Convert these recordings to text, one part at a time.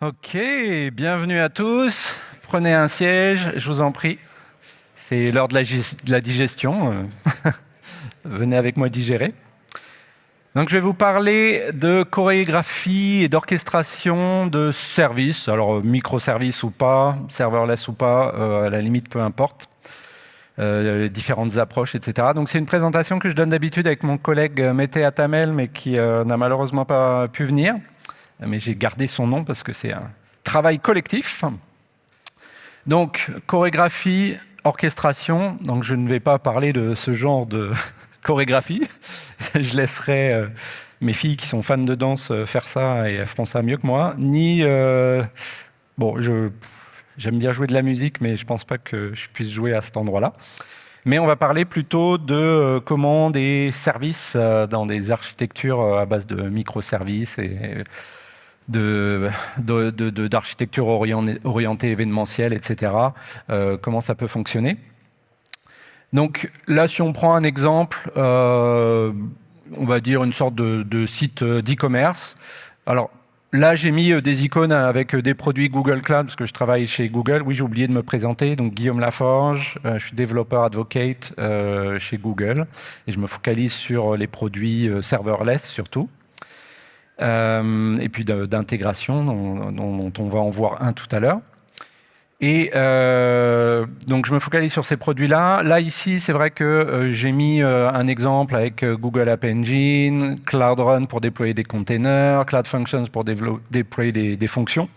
Ok, bienvenue à tous. Prenez un siège, je vous en prie. C'est l'heure de, la digestion. Venez avec moi digérer. Donc, je vais vous parler de chorégraphie et d'orchestration de services. Alors, microservices ou pas, serverless ou pas, euh, à la limite, peu importe. Euh, les différentes approches, etc. Donc, c'est une présentation que je donne d'habitude avec mon collègue Mété Atamel, mais qui euh, n'a malheureusement pas pu venir mais j'ai gardé son nom parce que c'est un travail collectif. Donc, chorégraphie, orchestration. Donc, je ne vais pas parler de ce genre de chorégraphie. je laisserai euh, mes filles qui sont fans de danse euh, faire ça et elles feront ça mieux que moi. Ni, euh, bon, j'aime bien jouer de la musique, mais je ne pense pas que je puisse jouer à cet endroit-là. Mais on va parler plutôt de commandes et services dans des architectures à base de microservices et d'architecture de, de, orientée, événementielle, etc. Euh, comment ça peut fonctionner? Donc là, si on prend un exemple, euh, on va dire une sorte de, site d'e-commerce. Alors là, j'ai mis euh, des icônes avec des produits Google Cloud, parce que je travaille chez Google. Oui, j'ai oublié de me présenter. Donc Guillaume Laforge, je suis développeur advocate chez Google. Et je me focalise sur les produits serverless surtout. Euh, et puis d'intégration, dont, on va en voir un tout à l'heure. Et euh, donc, je me focalise sur ces produits-là. Là, ici, c'est vrai que euh, j'ai mis un exemple avec Google App Engine, Cloud Run pour déployer des containers, Cloud Functions pour déployer des fonctions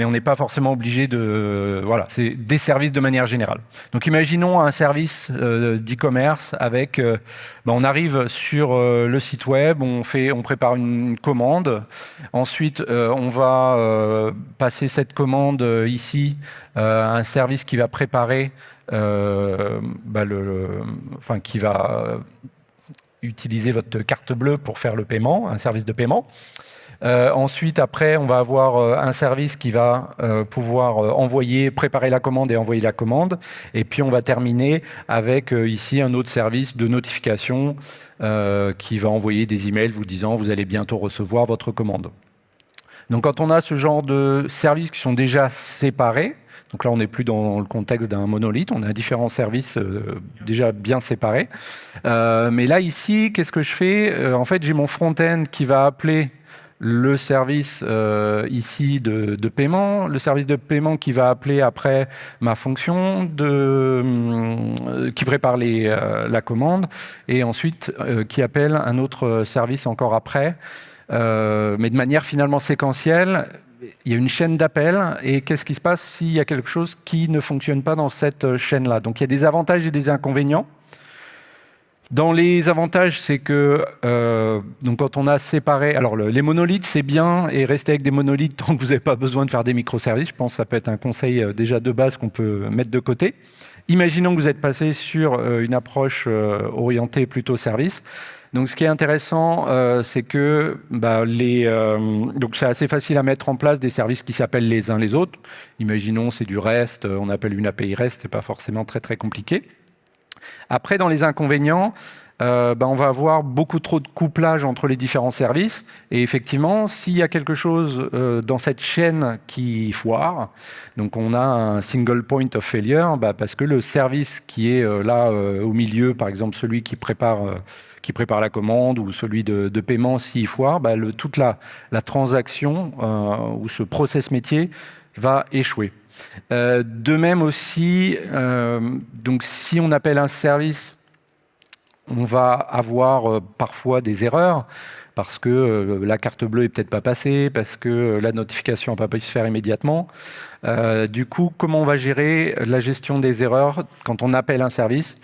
mais on n'est pas forcément obligé de... Voilà, c'est des services de manière générale. Donc imaginons un service euh, d'e-commerce avec... Euh, ben, on arrive sur euh, le site web, on, fait, on prépare une commande, ensuite on va passer cette commande ici à un service qui va préparer, le, enfin qui va utiliser votre carte bleue pour faire le paiement, un service de paiement. Euh, ensuite, après, on va avoir euh, un service qui va euh, pouvoir envoyer, préparer la commande et envoyer la commande. Et puis, on va terminer avec ici un autre service de notification qui va envoyer des emails vous disant vous allez bientôt recevoir votre commande. Donc, quand on a ce genre de services qui sont déjà séparés, donc là, on n'est plus dans le contexte d'un monolithe, on a différents services déjà bien séparés. mais là, ici, qu'est-ce que je fais? En fait, j'ai mon front-end qui va appeler le service euh, ici de, paiement, le service de paiement qui va appeler après ma fonction, euh, qui prépare euh, la commande, et ensuite qui appelle un autre service encore après, mais de manière finalement séquentielle. Il y a une chaîne d'appels, et qu'est-ce qui se passe s'il y a quelque chose qui ne fonctionne pas dans cette chaîne-là? Donc il y a des avantages et des inconvénients. Dans les avantages, c'est que euh, donc quand on a séparé... Alors, les monolithes, c'est bien, et rester avec des monolithes tant que vous n'avez pas besoin de faire des microservices. Je pense que ça peut être un conseil euh, déjà de base qu'on peut mettre de côté. Imaginons que vous êtes passé sur euh, une approche orientée plutôt service. Donc, ce qui est intéressant, c'est que bah, donc c'est assez facile à mettre en place des services qui s'appellent les uns les autres. Imaginons c'est du REST, on appelle une API REST, c'est pas forcément très très compliqué. Après, dans les inconvénients, euh, ben, on va avoir beaucoup trop de couplage entre les différents services. Et effectivement, s'il y a quelque chose euh, dans cette chaîne qui foire, donc on a un single point of failure, ben, parce que le service qui est euh, là au milieu, par exemple celui qui prépare, la commande ou celui de, paiement, s'il foire, ben, toute la, la transaction ou ce process métier va échouer. Euh, de même aussi, euh, si on appelle un service, on va avoir euh, parfois des erreurs parce que la carte bleue est peut-être pas passée, parce que la notification n'a pas pu se faire immédiatement. du coup, comment on va gérer la gestion des erreurs quand on appelle un service?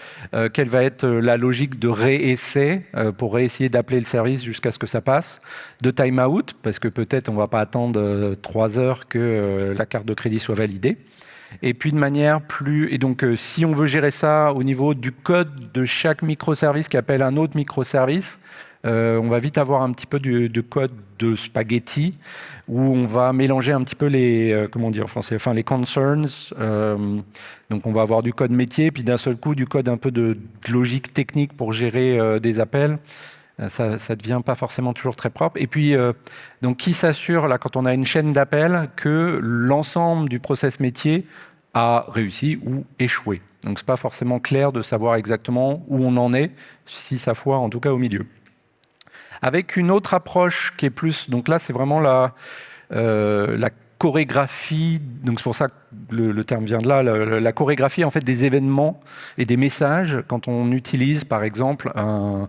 Quelle va être la logique de réessai pour réessayer d'appeler le service jusqu'à ce que ça passe? De time-out, parce que peut-être on ne va pas attendre trois heures que la carte de crédit soit validée. Et puis de manière plus... Et donc, euh, si on veut gérer ça au niveau du code de chaque microservice qui appelle un autre microservice, euh, on va vite avoir un petit peu de code de spaghetti où on va mélanger un petit peu les, euh, comment dire en français, enfin les concerns. donc on va avoir du code métier, puis d'un seul coup du code un peu de, logique technique pour gérer des appels. ça ne devient pas forcément toujours très propre. Et puis, donc, qui s'assure, là, quand on a une chaîne d'appel, que l'ensemble du process métier a réussi ou échoué? Donc, ce n'est pas forcément clair de savoir exactement où on en est, si ça foire en tout cas au milieu. Avec une autre approche qui est plus... Donc là, c'est vraiment la, la chorégraphie, donc c'est pour ça que le, terme vient de là, la, chorégraphie en fait des événements et des messages quand on utilise par exemple un,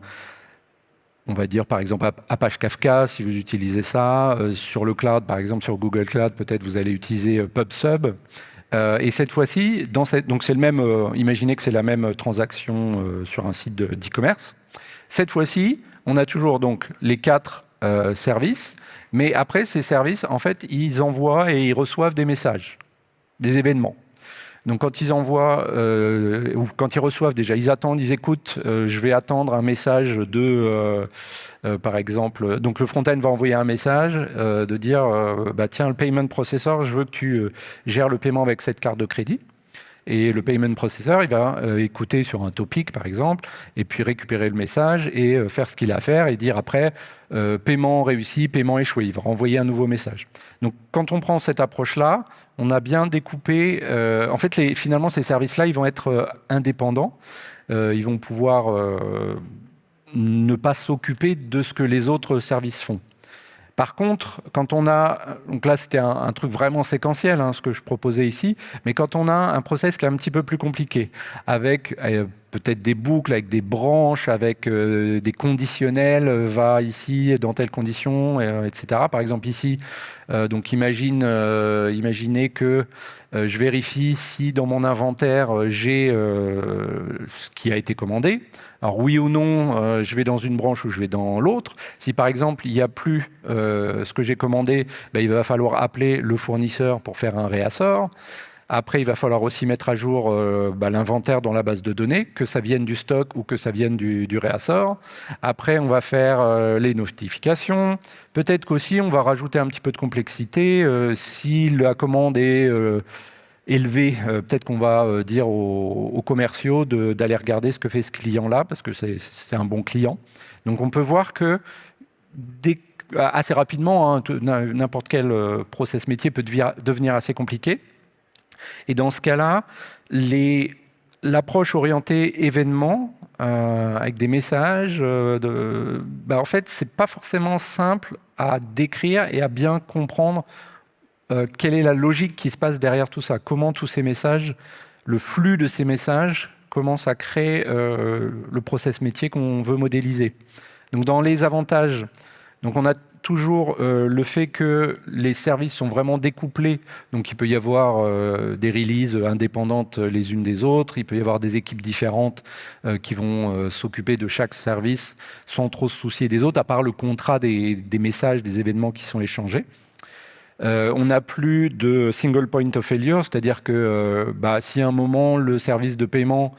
on va dire par exemple Apache Kafka, si vous utilisez ça, euh, sur le cloud, par exemple sur Google Cloud, peut-être vous allez utiliser euh, PubSub. Euh, et cette fois-ci, donc c'est le même, imaginez que c'est la même transaction sur un site d'e-commerce. cette fois-ci, on a toujours donc les quatre services, mais après, ces services, en fait, ils envoient et ils reçoivent des messages, des événements. Donc quand ils envoient, euh, ou quand ils reçoivent déjà, ils attendent, ils écoutent, euh, je vais attendre un message de, euh, par exemple, donc le front-end va envoyer un message de dire, bah, tiens, le payment processor, je veux que tu gères le paiement avec cette carte de crédit. Et le payment processor, il va euh, écouter sur un topic, par exemple, et puis récupérer le message et euh, faire ce qu'il a à faire et dire après, euh, paiement réussi, paiement échoué. Il va renvoyer un nouveau message. Donc, quand on prend cette approche-là, on a bien découpé... en fait, finalement, ces services-là, ils vont être indépendants. ils vont pouvoir ne pas s'occuper de ce que les autres services font. Par contre, quand on a, donc là c'était un, truc vraiment séquentiel, hein, ce que je proposais ici, mais quand on a un process qui est un petit peu plus compliqué, avec euh, peut-être des boucles, avec des branches, avec euh, des conditionnels, euh, va ici dans telle condition, etc. Par exemple ici, donc imagine, imaginez que je vérifie si dans mon inventaire j'ai ce qui a été commandé. Alors oui ou non, euh, je vais dans une branche ou je vais dans l'autre. Si par exemple il n'y a plus euh, ce que j'ai commandé, ben, il va falloir appeler le fournisseur pour faire un réassort. Après, il va falloir aussi mettre à jour euh, ben, l'inventaire dans la base de données, que ça vienne du stock ou que ça vienne du, du réassort. Après, on va faire les notifications. Peut-être qu'aussi, on va rajouter un petit peu de complexité. si la commande est élevé, euh, peut-être qu'on va euh, dire aux, commerciaux d'aller regarder ce que fait ce client-là, parce que c'est un bon client. Donc on peut voir que assez rapidement, hein, n'importe quel euh, process métier peut devenir assez compliqué. Et dans ce cas-là, l'approche orientée événement, avec des messages, bah, en fait, c'est pas forcément simple à décrire et à bien comprendre euh, quelle est la logique qui se passe derrière tout ça Comment tous ces messages, le flux de ces messages commence à créer euh, le process métier qu'on veut modéliser. Donc dans les avantages, donc on a toujours euh, le fait que les services sont vraiment découplés, donc il peut y avoir des releases indépendantes les unes des autres, il peut y avoir des équipes différentes qui vont s'occuper de chaque service sans trop se soucier des autres, à part le contrat des messages, des événements qui sont échangés. Euh, on n'a plus de single point of failure, c'est-à-dire que euh, bah, si à un moment le service de paiement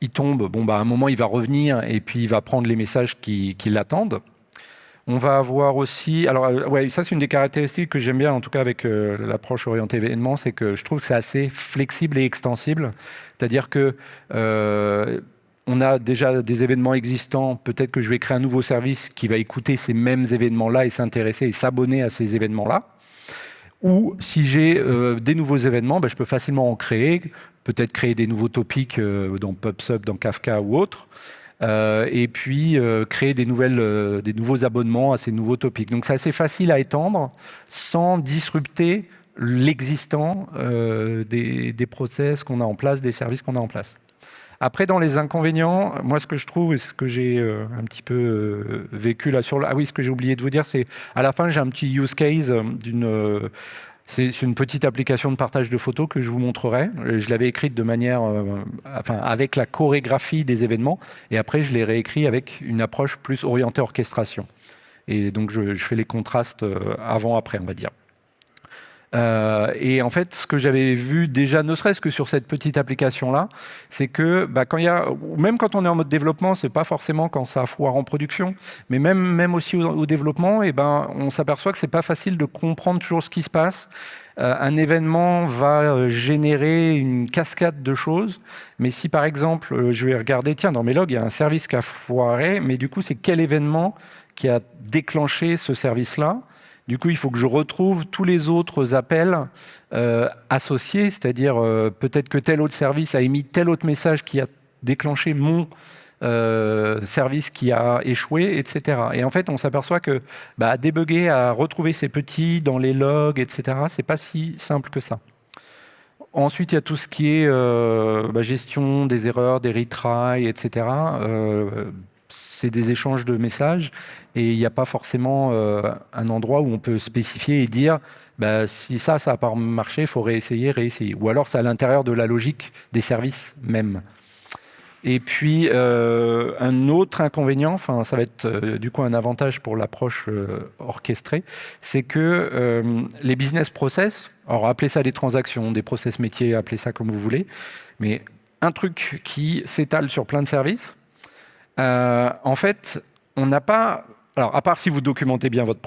il tombe, bon, bah, à un moment il va revenir et puis il va prendre les messages qui, l'attendent. On va avoir aussi, alors euh, ouais, ça c'est une des caractéristiques que j'aime bien en tout cas avec l'approche orientée événement, c'est que je trouve que c'est assez flexible et extensible. C'est-à-dire que on a déjà des événements existants, peut-être que je vais créer un nouveau service qui va écouter ces mêmes événements-là et s'intéresser et s'abonner à ces événements-là. Ou si j'ai euh, des nouveaux événements, ben, je peux facilement en créer, peut-être créer des nouveaux topics euh, dans PubSub, dans Kafka ou autre, euh, et puis créer des, nouveaux abonnements à ces nouveaux topics. Donc c'est assez facile à étendre sans disrupter l'existant des process qu'on a en place, des services qu'on a en place. Après, dans les inconvénients, moi, ce que je trouve, et ce que j'ai euh, un petit peu euh, vécu là sur... Le... Ah oui, ce que j'ai oublié de vous dire, c'est à la fin, j'ai un petit use case euh, d'une... c'est une petite application de partage de photos que je vous montrerai. Je l'avais écrite de manière, enfin, avec la chorégraphie des événements, et après je l'ai réécrit avec une approche plus orientée orchestration. Et donc je, je fais les contrastes avant-après, on va dire. Euh, et en fait, ce que j'avais vu déjà, ne serait-ce que sur cette petite application-là, c'est que bah, quand y a, même quand on est en mode développement, c'est pas forcément quand ça foire en production, mais même, même aussi au, développement, et eh ben, on s'aperçoit que c'est pas facile de comprendre toujours ce qui se passe. Euh, un événement va euh, générer une cascade de choses, mais si par exemple, je vais regarder, tiens, dans mes logs, il y a un service qui a foiré, mais du coup, c'est quel événement qui a déclenché ce service-là? Du coup, il faut que je retrouve tous les autres appels euh, associés, c'est-à-dire euh, peut-être que tel autre service a émis tel autre message qui a déclenché mon euh, service qui a échoué, etc. Et en fait, on s'aperçoit que bah, à débugger, à retrouver ces petits dans les logs, etc., c'est pas si simple que ça. Ensuite, il y a tout ce qui est bah, gestion des erreurs, des retries, etc c'est des échanges de messages et il n'y a pas forcément euh, un endroit où on peut spécifier et dire bah, si ça, ça n'a pas marché, il faut réessayer, réessayer. Ou alors c'est à l'intérieur de la logique des services même. Et puis, euh, un autre inconvénient, ça va être euh, du coup un avantage pour l'approche orchestrée, c'est que les business process, alors appelez ça des transactions, des process métiers, appelez ça comme vous voulez, mais un truc qui s'étale sur plein de services, euh, en fait, on n'a pas... Alors, à part si vous documentez bien votre,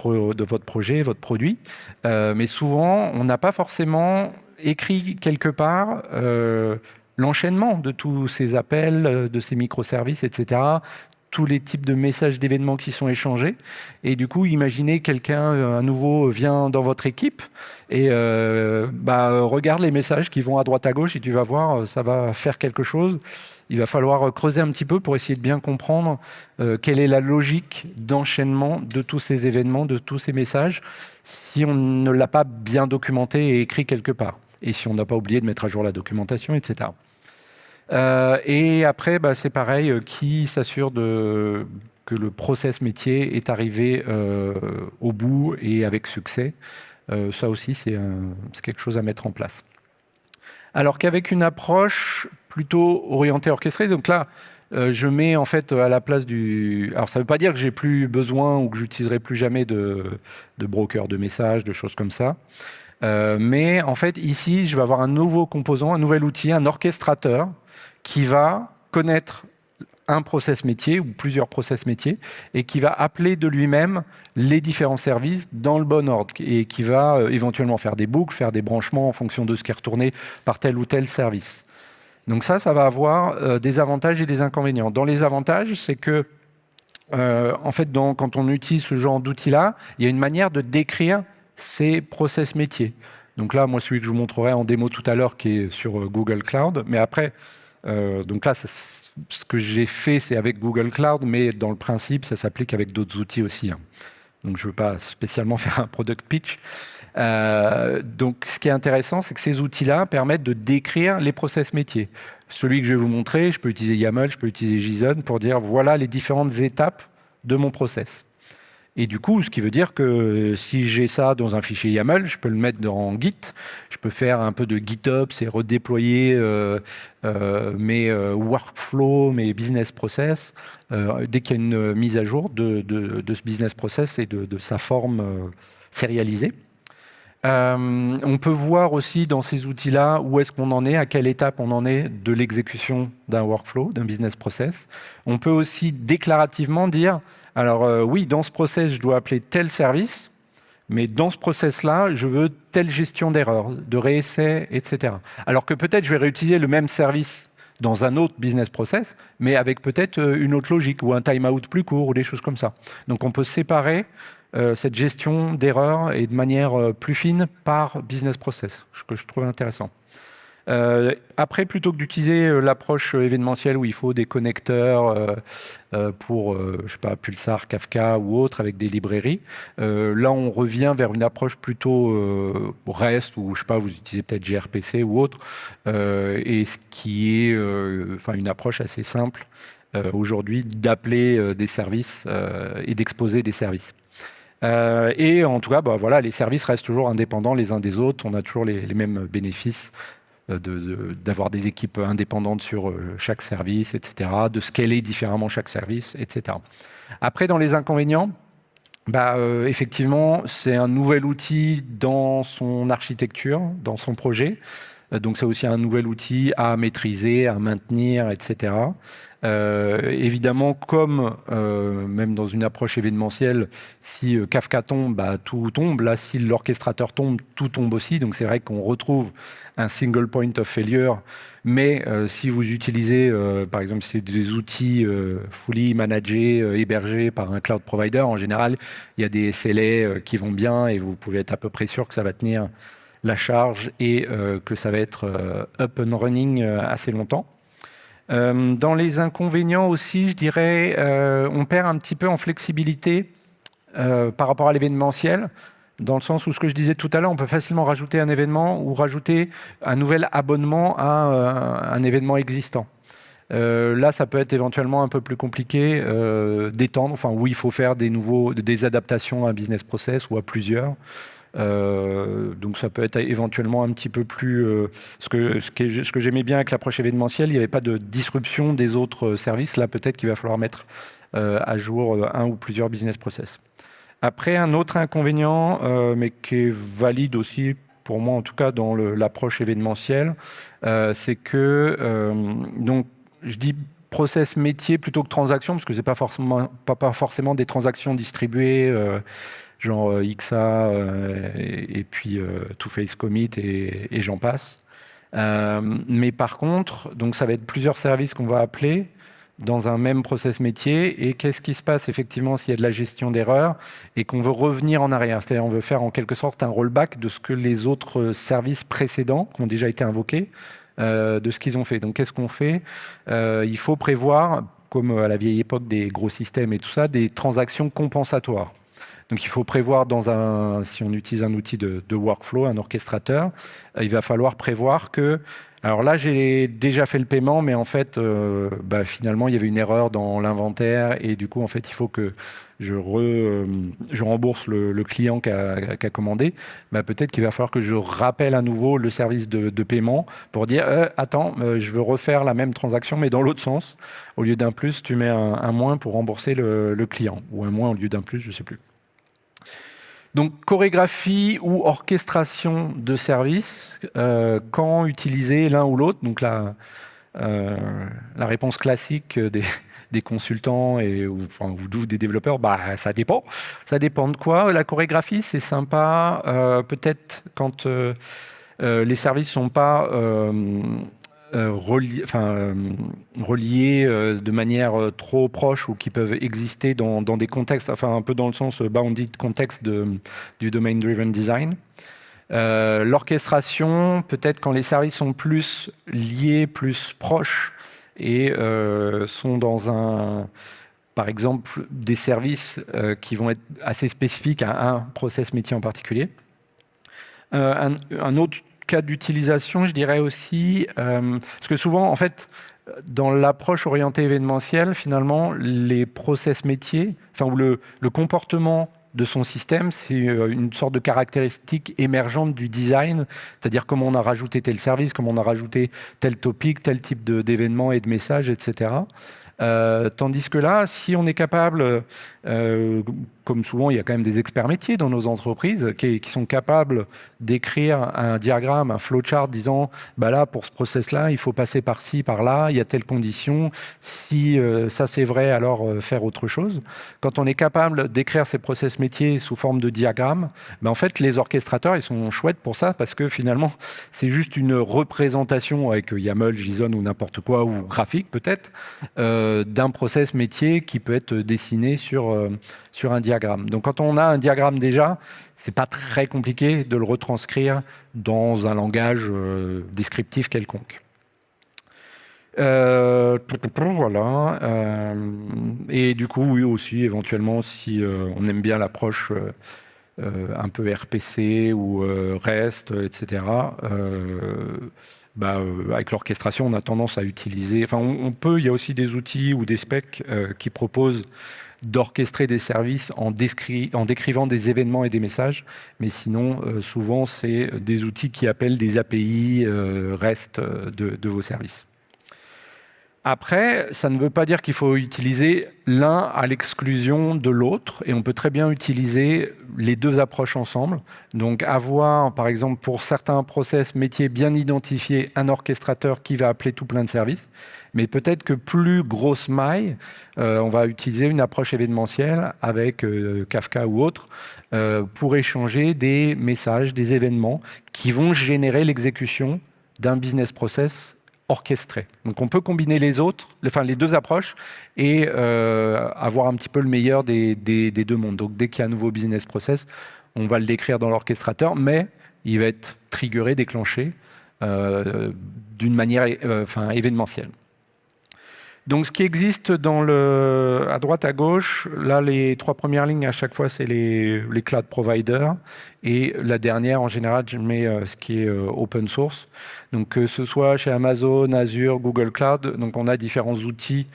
projet, votre produit, euh, mais souvent, on n'a pas forcément écrit quelque part euh, l'enchaînement de tous ces appels, de ces microservices, etc., tous les types de messages d'événements qui sont échangés. Et du coup, imaginez quelqu'un, un nouveau, vient dans votre équipe et bah, regarde les messages qui vont à droite à gauche et tu vas voir, ça va faire quelque chose il va falloir creuser un petit peu pour essayer de bien comprendre euh, quelle est la logique d'enchaînement de tous ces événements, de tous ces messages, si on ne l'a pas bien documenté et écrit quelque part, et si on n'a pas oublié de mettre à jour la documentation, etc. Euh, et après, bah, c'est pareil, euh, qui s'assure que le process métier est arrivé au bout et avec succès. ça aussi, c'est quelque chose à mettre en place. Alors qu'avec une approche plutôt orienté orchestré. Donc là, euh, je mets en fait à la place du... Alors ça ne veut pas dire que j'ai plus besoin ou que j'utiliserai plus jamais de, de broker de messages, de choses comme ça. Euh, mais en fait, ici, je vais avoir un nouveau composant, un nouvel outil, un orchestrateur qui va connaître un process métier ou plusieurs process métiers et qui va appeler de lui-même les différents services dans le bon ordre et qui va euh, éventuellement faire des boucles, faire des branchements en fonction de ce qui est retourné par tel ou tel service. Donc ça, ça va avoir euh, des avantages et des inconvénients. Dans les avantages, c'est que, en fait, quand on utilise ce genre d'outils-là, il y a une manière de décrire ces process métiers. Donc là, moi, celui que je vous montrerai en démo tout à l'heure, qui est sur euh, Google Cloud. Mais après, donc là, ce que j'ai fait, c'est avec Google Cloud, mais dans le principe, ça s'applique avec d'autres outils aussi. Hein. Donc, je ne veux pas spécialement faire un product pitch. Euh, donc, ce qui est intéressant, c'est que ces outils-là permettent de décrire les process métiers. Celui que je vais vous montrer, je peux utiliser YAML, je peux utiliser JSON pour dire voilà les différentes étapes de mon process. Et du coup, ce qui veut dire que si j'ai ça dans un fichier YAML, je peux le mettre dans Git, je peux faire un peu de GitOps et redéployer euh, euh, mes euh, workflows, mes business process, dès qu'il y a une mise à jour de, ce business process et de, de sa forme sérialisée. On peut voir aussi dans ces outils-là où est-ce qu'on en est, à quelle étape on en est de l'exécution d'un workflow, d'un business process. On peut aussi déclarativement dire alors euh, oui, dans ce process, je dois appeler tel service, mais dans ce process-là, je veux telle gestion d'erreur, de réessai, etc. Alors que peut-être je vais réutiliser le même service dans un autre business process, mais avec peut-être euh, une autre logique, ou un timeout plus court, ou des choses comme ça. Donc on peut séparer euh, cette gestion d'erreur et de manière plus fine par business process, ce que je trouve intéressant. Euh, après, plutôt que d'utiliser euh, l'approche euh, événementielle où il faut des connecteurs pour, je sais pas, Pulsar, Kafka ou autre avec des librairies, là, on revient vers une approche plutôt REST ou, je sais pas, vous utilisez peut-être gRPC ou autre, et ce qui est enfin une approche assez simple aujourd'hui d'appeler des services et d'exposer des services. Et en tout cas, bah, voilà, les services restent toujours indépendants les uns des autres. On a toujours les mêmes bénéfices euh, d'avoir des équipes indépendantes sur euh, chaque service, etc., de scaler différemment chaque service, etc. Après, dans les inconvénients, bah, Effectivement, c'est un nouvel outil dans son architecture, dans son projet. Donc c'est aussi un nouvel outil à maîtriser, à maintenir, etc. Euh, évidemment, comme euh, même dans une approche événementielle, si euh, Kafka tombe, bah, tout tombe. Là, si l'orchestrateur tombe, tout tombe aussi. Donc c'est vrai qu'on retrouve un single point of failure. Mais si vous utilisez, par exemple, c'est des outils fully managés, hébergés par un cloud provider, en général, il y a des SLA qui vont bien et vous pouvez être à peu près sûr que ça va tenir la charge et que ça va être up and running assez longtemps. Euh, dans les inconvénients aussi, je dirais, euh, on perd un petit peu en flexibilité euh, par rapport à l'événementiel, dans le sens où ce que je disais tout à l'heure, on peut facilement rajouter un événement ou rajouter un nouvel abonnement à un événement existant. là, ça peut être éventuellement un peu plus compliqué d'étendre, enfin où il faut faire des nouveaux, des adaptations à un business process ou à plusieurs. Euh, donc ça peut être éventuellement un petit peu plus... Euh, ce que, ce que, j'aimais bien avec l'approche événementielle, il n'y avait pas de disruption des autres services. Là, peut-être qu'il va falloir mettre euh, à jour un ou plusieurs business process. Après, un autre inconvénient, mais qui est valide aussi pour moi en tout cas dans l'approche événementielle, c'est que, donc je dis process métier plutôt que transaction, parce que ce n'est pas forcément, pas, pas, forcément des transactions distribuées genre euh, XA euh, et, puis euh, Two Face Commit et, j'en passe. mais par contre, donc ça va être plusieurs services qu'on va appeler dans un même process métier. Et qu'est-ce qui se passe effectivement s'il y a de la gestion d'erreurs et qu'on veut revenir en arrière? C'est-à-dire on veut faire en quelque sorte un rollback de ce que les autres services précédents qui ont déjà été invoqués, de ce qu'ils ont fait. Donc qu'est-ce qu'on fait? Il faut prévoir, comme à la vieille époque des gros systèmes et tout ça, des transactions compensatoires. Donc il faut prévoir dans un, si on utilise un outil de, workflow, un orchestrateur, euh, il va falloir prévoir que alors là, j'ai déjà fait le paiement, mais en fait, euh, bah, finalement, il y avait une erreur dans l'inventaire et du coup, en fait, il faut que je, euh, rembourse le, client qui a, commandé. Bah, Peut-être qu'il va falloir que je rappelle à nouveau le service de, paiement pour dire attends, je veux refaire la même transaction, mais dans l'autre sens. Au lieu d'un plus, tu mets un, un moins pour rembourser le, le client ou un moins au lieu d'un plus, je ne sais plus. Donc chorégraphie ou orchestration de services, euh, quand utiliser l'un ou l'autre Donc la, euh, réponse classique des, consultants et, ou, des développeurs, bah, ça dépend. Ça dépend de quoi La chorégraphie, c'est sympa, euh, peut-être quand les services ne sont pas euh, reliés, enfin, reliés euh, de manière euh, trop proche ou qui peuvent exister dans, des contextes, enfin un peu dans le sens bounded contexte de, du domain-driven design. L'orchestration, peut-être quand les services sont plus liés, plus proches et sont dans un, par exemple, des services qui vont être assez spécifiques à un process métier en particulier. un autre cas d'utilisation, je dirais aussi, euh, parce que souvent, en fait, dans l'approche orientée événementielle, finalement, les process métiers, enfin, ou le, comportement de son système, c'est euh, une sorte de caractéristique émergente du design, c'est-à-dire comment on a rajouté tel service, comment on a rajouté tel topic, tel type d'événement et de message, etc. Euh, tandis que là, si on est capable, euh, comme souvent, il y a quand même des experts métiers dans nos entreprises qui, sont capables d'écrire un diagramme, un flowchart disant bah là, pour ce process-là, il faut passer par ci, par là, il y a telle condition. Si euh, ça c'est vrai, alors faire autre chose. Quand on est capable d'écrire ces process métiers sous forme de diagramme, bah, en fait, les orchestrateurs, ils sont chouettes pour ça parce que finalement, c'est juste une représentation avec YAML, JSON ou n'importe quoi, ou graphique peut-être, euh, d'un process métier qui peut être dessiné sur, euh, sur un diagramme. Donc quand on a un diagramme déjà, c'est pas très compliqué de le retranscrire dans un langage euh, descriptif quelconque. voilà. et du coup, oui aussi, éventuellement, si on aime bien l'approche un peu RPC ou REST, etc., bah, euh, avec l'orchestration, on a tendance à utiliser... Enfin, on, peut, il y a aussi des outils ou des specs euh, qui proposent d'orchestrer des services en, décrivant des événements et des messages. Mais sinon, euh, souvent, c'est des outils qui appellent des API REST de, vos services. Après, ça ne veut pas dire qu'il faut utiliser l'un à l'exclusion de l'autre, et on peut très bien utiliser les deux approches ensemble. Donc avoir, par exemple, pour certains process métiers bien identifiés, un orchestrateur qui va appeler tout plein de services, mais peut-être que plus grosse maille, euh, on va utiliser une approche événementielle avec euh, Kafka ou autre euh, pour échanger des messages, des événements qui vont générer l'exécution d'un business process orchestré. Donc on peut combiner les autres, enfin les deux approches et avoir un petit peu le meilleur des, deux mondes. Donc dès qu'il y a un nouveau business process, on va le décrire dans l'orchestrateur, mais il va être triggeré, déclenché d'une manière événementielle. Donc, ce qui existe à droite, à gauche, là, les trois premières lignes, à chaque fois, c'est les, les, cloud providers. Et la dernière, en général, je mets euh, ce qui est euh, open source. Donc, que ce soit chez Amazon, Azure, Google Cloud, donc on a différents outils.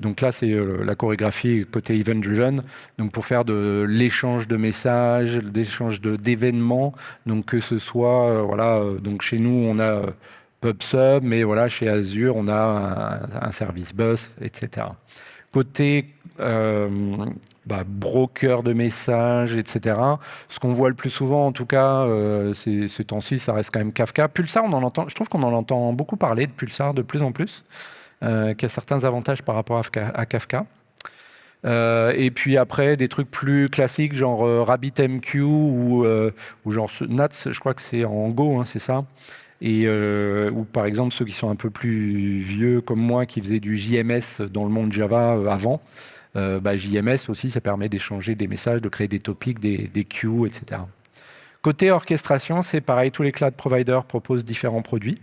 Donc là, c'est euh, la chorégraphie côté event-driven, donc pour faire de l'échange de messages, l'échange d'événements. Donc que ce soit, voilà, donc chez nous, on a PubSub, mais voilà, chez Azure, on a un, service bus, etc. Côté euh, bah, broker de messages, etc. Ce qu'on voit le plus souvent, en tout cas, euh, ce temps-ci, ça reste quand même Kafka. Pulsar, on en entend, je trouve qu'on en entend beaucoup parler de Pulsar de plus en plus, euh, qui a certains avantages par rapport à, Kafka. Euh, et puis après, des trucs plus classiques, genre RabbitMQ ou, ou genre Nats, je crois que c'est en Go, hein, c'est ça euh, ou par exemple ceux qui sont un peu plus vieux comme moi qui faisaient du JMS dans le monde Java euh, avant, euh, bah, JMS aussi ça permet d'échanger des messages, de créer des topics, des, des queues, etc. Côté orchestration, c'est pareil, tous les cloud providers proposent différents produits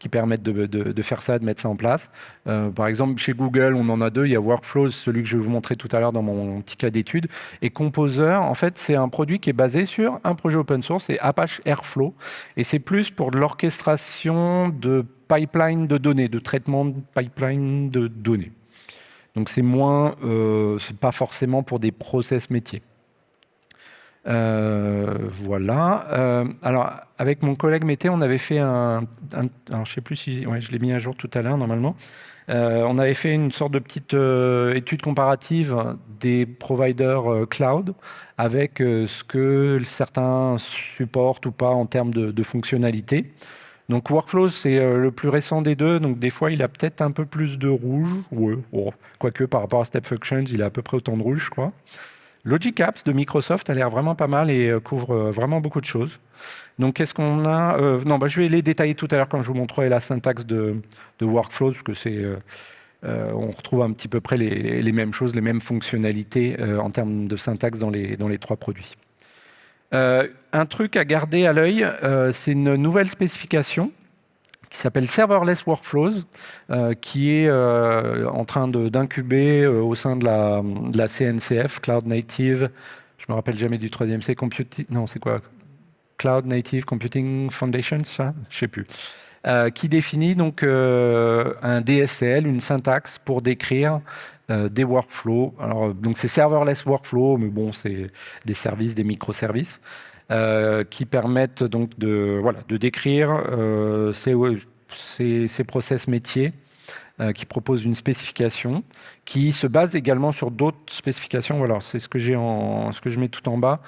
qui permettent de, faire ça, de mettre ça en place. Euh, par exemple, chez Google, on en a deux. Il y a Workflows, celui que je vais vous montrer tout à l'heure dans mon petit cas d'étude. Et Composer, en fait, c'est un produit qui est basé sur un projet open source, c'est Apache Airflow. Et c'est plus pour de l'orchestration de pipeline de données, de traitement de pipeline de données. Donc c'est moins, euh, c'est pas forcément pour des process métiers. Euh, voilà. Euh, alors, avec mon collègue Mété, on avait fait un... alors, je sais plus si... Ouais, je l'ai mis à jour tout à l'heure, normalement. Euh, on avait fait une sorte de petite étude comparative des providers cloud avec ce que certains supportent ou pas en termes de, de fonctionnalités. Donc Workflows, c'est le plus récent des deux, donc des fois il a peut-être un peu plus de rouge, ouais, quoique par rapport à Step Functions, il a à peu près autant de rouge, je crois. Logic Apps de Microsoft a l'air vraiment pas mal et euh, couvre euh, vraiment beaucoup de choses. Donc, qu'est-ce qu'on a euh, Non, bah, je vais les détailler tout à l'heure quand je vous montrerai la syntaxe de, de Workflows, parce que c'est, on retrouve un petit peu près les, mêmes choses, les mêmes fonctionnalités en termes de syntaxe dans les trois produits. un truc à garder à l'œil, c'est une nouvelle spécification qui s'appelle Serverless Workflows, euh, qui est euh, en train d'incuber euh, au sein de la, CNCF, Cloud Native, je me rappelle jamais du troisième C, Computing, non c'est quoi? Cloud Native Computing Foundation, ça? Je sais plus. qui définit donc un DSL, une syntaxe pour décrire des workflows. Alors, donc c'est serverless workflow, mais bon, c'est des services, des microservices. Euh, qui permettent donc de, voilà, de décrire euh, ces, ces, process métiers euh, qui proposent une spécification, qui se base également sur d'autres spécifications. Voilà, c'est ce que ce que je mets tout en bas,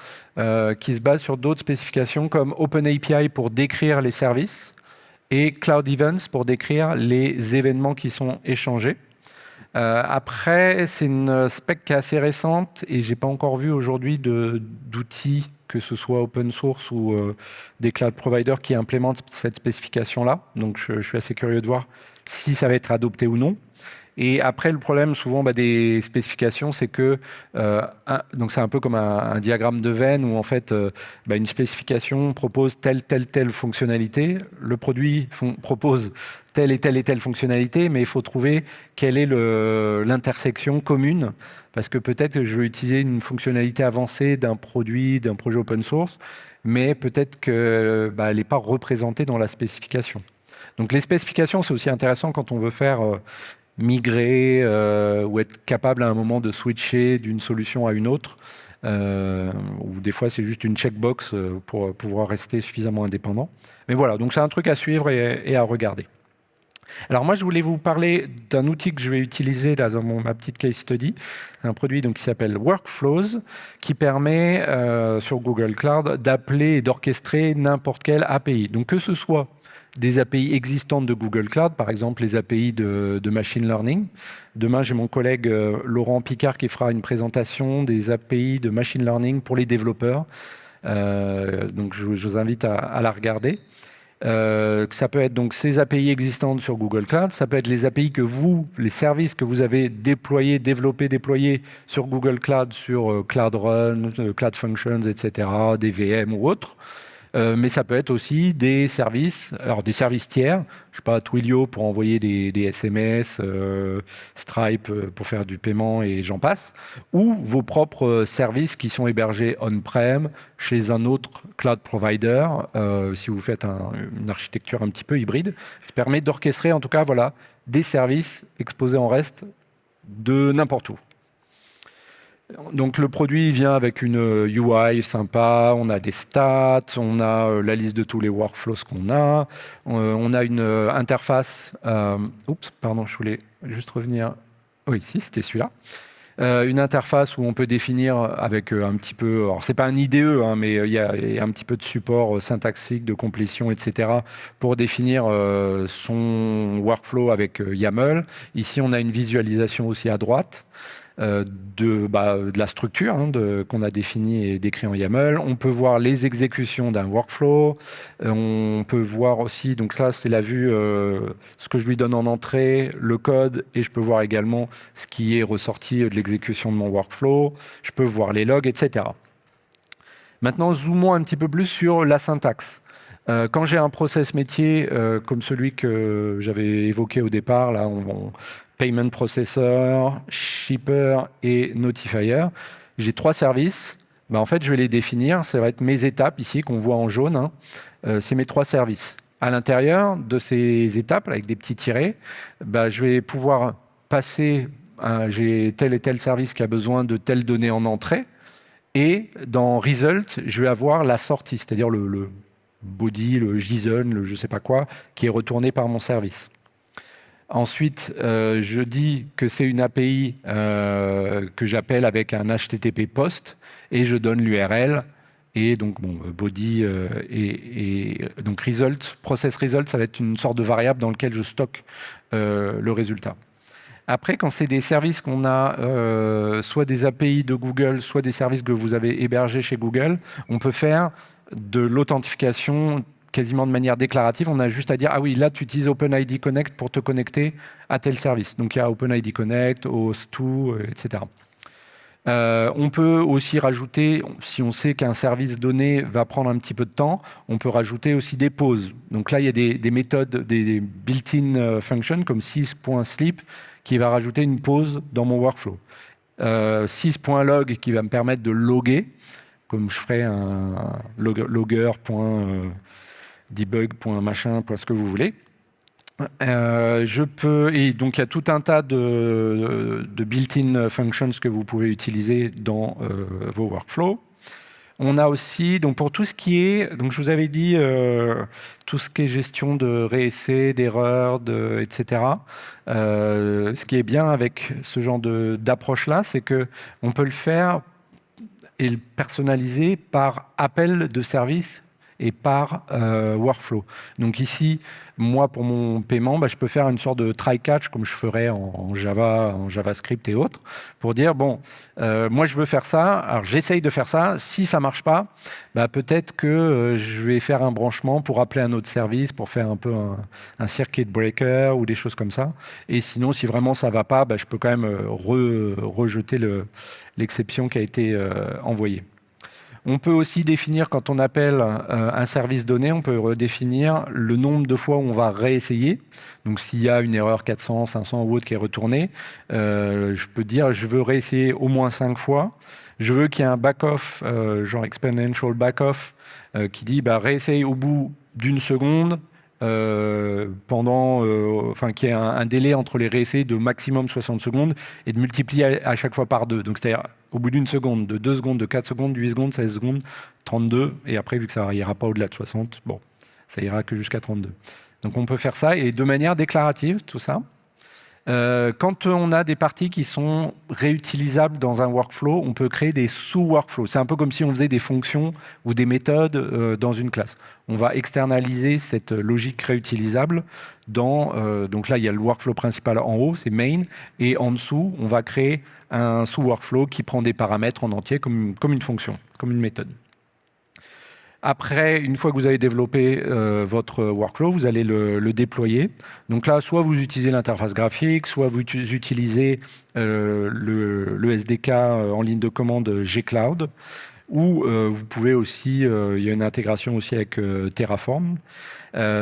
qui se base sur d'autres spécifications comme OpenAPI pour décrire les services et Cloud Events pour décrire les événements qui sont échangés. après, c'est une spec qui est assez récente et j'ai pas encore vu aujourd'hui d'outils que ce soit open source ou euh, des cloud providers qui implémentent cette spécification-là. Donc, je, suis assez curieux de voir si ça va être adopté ou non. Et après, le problème souvent bah, des spécifications, c'est que euh, donc c'est un peu comme un, diagramme de veine où en fait euh, bah, une spécification propose telle telle telle fonctionnalité, le produit propose telle et telle et telle fonctionnalité, mais il faut trouver quelle est l'intersection commune parce que peut-être que je veux utiliser une fonctionnalité avancée d'un produit, d'un projet open source, mais peut-être qu'elle bah, n'est pas représentée dans la spécification. Donc les spécifications, c'est aussi intéressant quand on veut faire euh, migrer euh, ou être capable à un moment de switcher d'une solution à une autre, euh, ou des fois c'est juste une checkbox pour pouvoir rester suffisamment indépendant. Mais voilà, donc c'est un truc à suivre et à regarder. Alors moi, je voulais vous parler d'un outil que je vais utiliser dans mon, ma petite case study, un produit donc, qui s'appelle Workflows, qui permet euh, sur Google Cloud d'appeler et d'orchestrer n'importe quelle API. Donc que ce soit des API existantes de Google Cloud, par exemple les API de, machine learning. Demain, j'ai mon collègue euh, Laurent Picard qui fera une présentation des API de machine learning pour les développeurs. Euh, donc je, vous invite à la regarder. Euh, ça peut être donc ces API existantes sur Google Cloud, ça peut être les API que vous, les services que vous avez déployés, développés, déployés sur Google Cloud, sur Cloud Run, Cloud Functions, etc., des VM ou autres. Euh, mais ça peut être aussi des services, alors des services tiers, je sais pas, Twilio pour envoyer des, SMS, euh, Stripe euh, pour faire du paiement et j'en passe, ou vos propres services qui sont hébergés on-prem chez un autre cloud provider, si vous faites une architecture un petit peu hybride, qui permet d'orchestrer en tout cas voilà, des services exposés en reste de n'importe où. Donc le produit vient avec une UI euh, sympa, on a des stats, on a euh, la liste de tous les workflows qu'on a, euh, on a une interface, revenir, oui, c'était celui-là, une interface où on peut définir avec un petit peu, alors c'est pas un IDE, hein, mais il y, a un petit peu de support syntaxique, de complétion, etc. pour définir son workflow avec YAML. Ici, on a une visualisation aussi à droite. Euh, de, bah, de, la structure hein, qu'on a définie et décrit en YAML. On peut voir les exécutions d'un workflow. Euh, on peut voir aussi, donc là c'est la vue, euh, ce que je lui donne en entrée, le code, et je peux voir également ce qui est ressorti de l'exécution de mon workflow. Je peux voir les logs, etc. Maintenant, zoomons un petit peu plus sur la syntaxe. quand j'ai un process métier comme celui que j'avais évoqué au départ, là, on, Payment Processor, Shipper et Notifier. J'ai trois services. Ben, en fait, je vais les définir. Ça va être mes étapes ici qu'on voit en jaune. Hein. Euh, c'est mes trois services. À l'intérieur de ces étapes, avec des petits tirets, ben, je vais pouvoir passer, j'ai tel et tel service qui a besoin de telles données en entrée. Et dans Result, je vais avoir la sortie, c'est-à-dire le, le, body, le JSON, le je ne sais pas quoi, qui est retourné par mon service. Ensuite, euh, je dis que c'est une API euh, que j'appelle avec un HTTP post et je donne l'URL et donc bon, body euh, et, donc result, process result, ça va être une sorte de variable dans lequel je stocke le résultat. Après, quand c'est des services qu'on a, soit des API de Google, soit des services que vous avez hébergés chez Google, on peut faire de l'authentification quasiment de manière déclarative, on a juste à dire « Ah oui, là, tu utilises OpenID Connect pour te connecter à tel service. » Donc, il y a OpenID Connect, OAuth2, etc. Euh, on peut aussi rajouter, si on sait qu'un service donné va prendre un petit peu de temps, on peut rajouter aussi des pauses. Donc là, il y a des, méthodes, des, built-in euh, functions comme 6.sleep qui va rajouter une pause dans mon workflow. Euh, 6.log qui va me permettre de loguer, comme je ferais un, logger debug, ce que vous voulez. Euh, je peux, et donc il y a tout un tas de, built-in functions que vous pouvez utiliser dans euh, vos workflows. On a aussi, donc pour tout ce qui est, donc je vous avais dit, euh, tout ce qui est gestion de réessais, d'erreurs, etc. ce qui est bien avec ce genre d'approche-là, c'est qu'on peut le faire et le personnaliser par appel de service et par euh, workflow. Donc ici, moi, pour mon paiement, bah, je peux faire une sorte de try-catch, comme je ferais en, Java, en JavaScript et autres, pour dire, bon, euh, moi, je veux faire ça, alors j'essaye de faire ça. Si ça ne marche pas, bah, peut-être que euh, je vais faire un branchement pour appeler un autre service, pour faire un peu un, circuit breaker ou des choses comme ça. Et sinon, si vraiment ça ne va pas, bah, je peux quand même rejeter l'exception qui a été envoyée. On peut aussi définir, quand on appelle euh, un service donné, on peut redéfinir le nombre de fois où on va réessayer. Donc s'il y a une erreur 400, 500 ou autre qui est retournée, euh, je peux dire je veux réessayer au moins 5 fois. Je veux qu'il y ait un back-off, euh, genre exponential back-off, qui dit bah, réessaye au bout d'une seconde, euh, pendant, euh, enfin, qui est un, délai entre les réessais de maximum 60 secondes et de multiplier à, chaque fois par deux. Donc, c'est-à-dire au bout d'une seconde, de 2 secondes, de 4 secondes, 8 secondes, 16 secondes, 32. Et après, vu que ça n'ira pas au-delà de 60, bon, ça ira que jusqu'à 32. Donc on peut faire ça et de manière déclarative, tout ça. Euh, quand on a des parties qui sont réutilisables dans un workflow, on peut créer des sous-workflows. C'est un peu comme si on faisait des fonctions ou des méthodes euh, dans une classe. On va externaliser cette logique réutilisable dans... Euh, donc là, il y a le workflow principal en haut, c'est main, et en dessous, on va créer un sous-workflow qui prend des paramètres en entier comme, comme une fonction, comme une méthode. Après, une fois que vous avez développé euh, votre workflow, vous allez le, déployer. Donc là, soit vous utilisez l'interface graphique, soit vous utilisez euh, le, SDK euh, en ligne de commande gCloud, ou vous pouvez aussi, il y a une intégration aussi avec Terraform.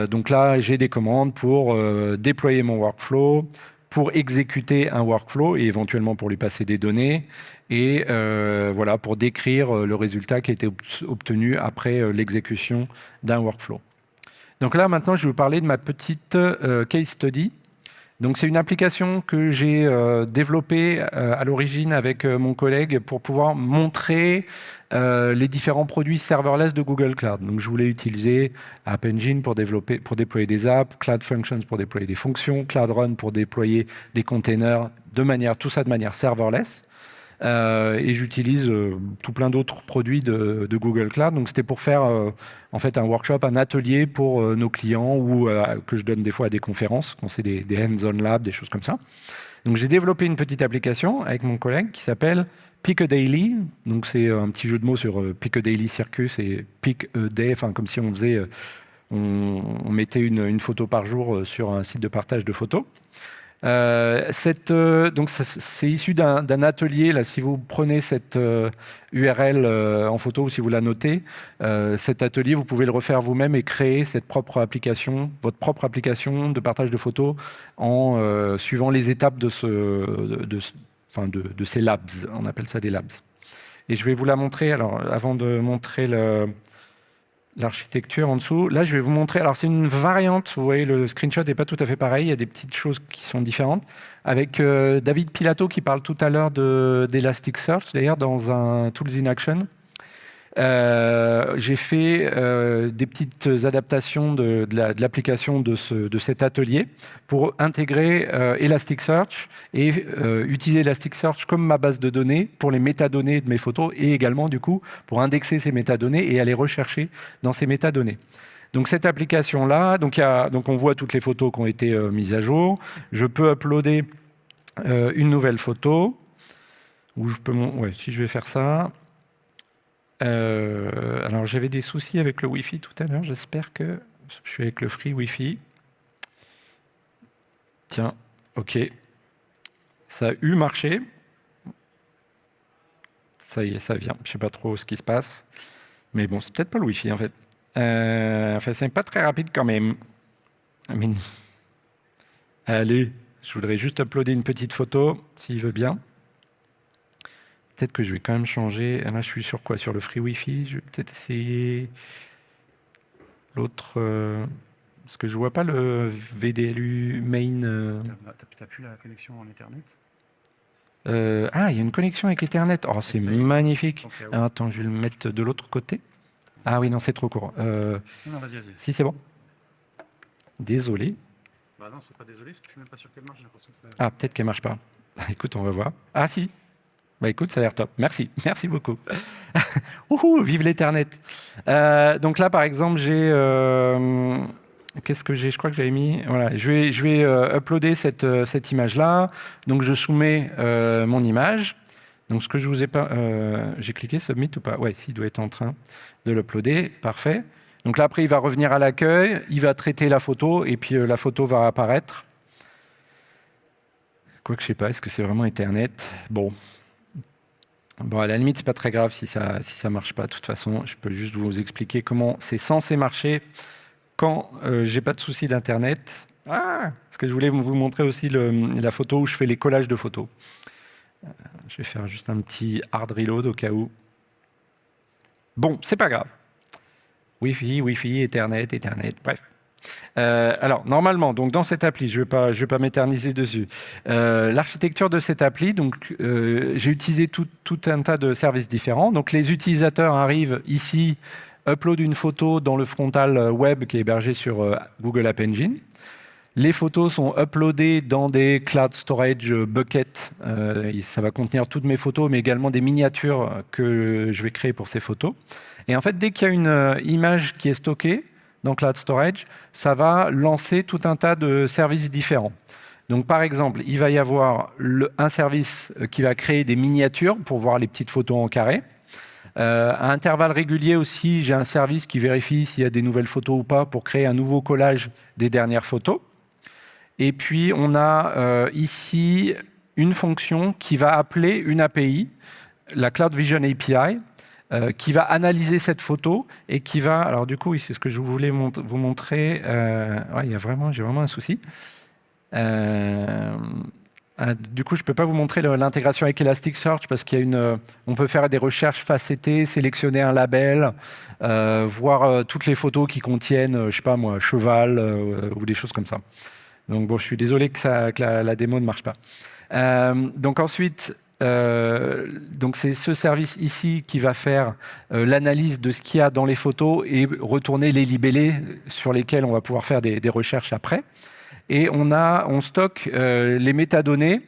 donc là, j'ai des commandes pour déployer mon workflow, pour exécuter un workflow et éventuellement pour lui passer des données et euh, voilà pour décrire euh, le résultat qui a été obtenu après euh, l'exécution d'un workflow. Donc là maintenant je vais vous parler de ma petite case study c'est une application que j'ai euh, développée euh, à l'origine avec euh, mon collègue pour pouvoir montrer les différents produits serverless de Google Cloud. Donc je voulais utiliser App Engine pour, pour déployer des apps, Cloud Functions pour déployer des fonctions, Cloud Run pour déployer des containers, de manière, tout ça de manière serverless. Euh, et j'utilise euh, tout plein d'autres produits de, Google Cloud. Donc c'était pour faire euh, en fait un workshop, un atelier pour nos clients ou que je donne des fois à des conférences quand c'est des, hands-on lab, des choses comme ça. Donc j'ai développé une petite application avec mon collègue qui s'appelle Piccadilly. Donc c'est un petit jeu de mots sur Piccadilly Circus et Pick a Day, enfin comme si on faisait, on, mettait une, photo par jour sur un site de partage de photos. Euh, euh, donc c'est issu d'un atelier. Si vous prenez cette URL euh, en photo ou si vous la notez, cet atelier, vous pouvez le refaire vous-même et créer cette propre application, votre propre application de partage de photos en suivant les étapes de, de, ces labs. On appelle ça des labs. Et je vais vous la montrer. Alors, avant de montrer le, l'architecture en dessous. Là, je vais vous montrer. Alors, c'est une variante. Vous voyez, le screenshot n'est pas tout à fait pareil. Il y a des petites choses qui sont différentes. Avec euh, David Pilato qui parle tout à l'heure d'Elasticsearch, d'ailleurs, dans un Tools in Action. Euh, j'ai fait euh, des petites adaptations de, l'application de, cet atelier pour intégrer euh, Elasticsearch et utiliser Elasticsearch comme ma base de données pour les métadonnées de mes photos et également du coup pour indexer ces métadonnées et aller rechercher dans ces métadonnées. Donc cette application-là, donc, on voit toutes les photos qui ont été mises à jour. Je peux uploader une nouvelle photo. Si je vais faire ça, euh, alors j'avais des soucis avec le Wi-Fi tout à l'heure, j'espère que je suis avec le free Wi-Fi. Tiens, ok. Ça a eu marché. Ça y est, ça vient. Je ne sais pas trop ce qui se passe. Mais bon, c'est peut-être pas le Wi-Fi en fait. Euh, enfin, c'est pas très rapide quand même. Allez, je voudrais juste uploader une petite photo, s'il veut bien. Peut-être que je vais quand même changer. Là, je suis sur quoi? Sur le free Wi-Fi? Je vais peut-être essayer l'autre. Euh, parce que je vois pas le VDLU main. Euh... T'as plus la connexion en Ethernet? Euh, Ah, il y a une connexion avec Ethernet. Oh, c'est magnifique. attends, je vais le mettre de l'autre côté. Ah oui, non, c'est trop court. Euh, non, vas-y, vas-y. Si, c'est bon. Désolé. Bah non, c'est pas désolé, parce que je suis même pas sûr qu'elle marche. Ah, peut-être qu'elle marche pas. Écoute, on va voir. Ah si, bah écoute, ça a l'air top. Merci, merci beaucoup. vive l'Ethernet. Euh, donc là, par exemple, j'ai... Euh, qu'est-ce que j'ai? Je crois que j'avais mis... Voilà, je vais, je vais euh, uploader cette, cette image-là. Donc je soumets mon image. Donc ce que je vous ai pas... j'ai cliqué Submit ou pas? Ouais, s'il doit être en train de l'uploader. Parfait. Donc là, après, il va revenir à l'accueil, il va traiter la photo, et puis la photo va apparaître. Quoi que je sais pas, est-ce que c'est vraiment Ethernet? Bon, Bon, à la limite, c'est pas très grave si ça si marche pas. De toute façon, je peux juste vous expliquer comment c'est censé marcher quand euh, j'ai pas de souci d'internet. Ah, parce que je voulais vous montrer aussi la photo où je fais les collages de photos. Euh, je vais faire juste un petit hard reload au cas où. Bon, c'est pas grave. Wi-Fi, Wi-Fi, Ethernet, Ethernet, bref. Euh, alors, normalement, donc dans cette appli, je ne vais pas, m'éterniser dessus. Euh, l'architecture de cette appli, donc euh, j'ai utilisé tout, tout, un tas de services différents. Donc, les utilisateurs arrivent ici upload une photo dans le frontal web qui est hébergé sur Google App Engine. Les photos sont uploadées dans des cloud storage buckets. ça va contenir toutes mes photos, mais également des miniatures que je vais créer pour ces photos. Et en fait, dès qu'il y a une image qui est stockée dans cloud storage, ça va lancer tout un tas de services différents. Donc, par exemple, il va y avoir un service euh, qui va créer des miniatures pour voir les petites photos en carré. Euh, à intervalles réguliers aussi, j'ai un service qui vérifie s'il y a des nouvelles photos ou pas pour créer un nouveau collage des dernières photos. Et puis, on a euh, ici une fonction qui va appeler une API, la Cloud Vision API, qui va analyser cette photo et qui va... Alors du coup, c'est ce que je voulais vous montrer. Ouais, il y a vraiment, j'ai vraiment un souci. Euh, euh, du coup, je ne peux pas vous montrer l'intégration avec Elasticsearch parce qu'il y a une, euh, on peut faire des recherches facettées, sélectionner un label, voir toutes les photos qui contiennent, je sais pas moi, cheval ou des choses comme ça. Donc bon, je suis désolé que, la, démo ne marche pas. donc ensuite, donc c'est ce service ici qui va faire l'analyse de ce qu'il y a dans les photos et retourner les libellés sur lesquels on va pouvoir faire des, recherches après et on, stocke euh, les métadonnées.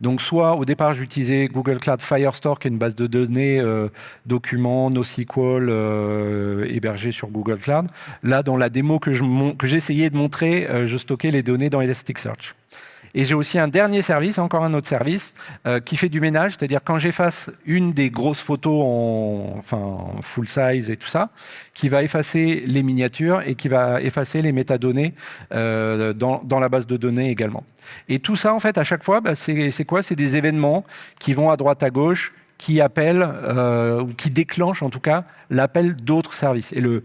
Donc, soit au départ, j'utilisais Google Cloud Firestore, qui est une base de données euh, documents, NoSQL, euh, hébergée sur Google Cloud. Là, dans la démo que j'essayais de montrer, je stockais les données dans Elasticsearch. Et j'ai aussi un dernier service, encore un autre service, euh, qui fait du ménage, c'est-à-dire quand j'efface une des grosses photos en, full size et tout ça, qui va effacer les miniatures et qui va effacer les métadonnées euh, dans, la base de données également. Et tout ça, en fait, à chaque fois, bah, c'est quoi? C'est des événements qui vont à droite, à gauche, qui appellent, euh, ou qui déclenchent en tout cas, l'appel d'autres services. Et le,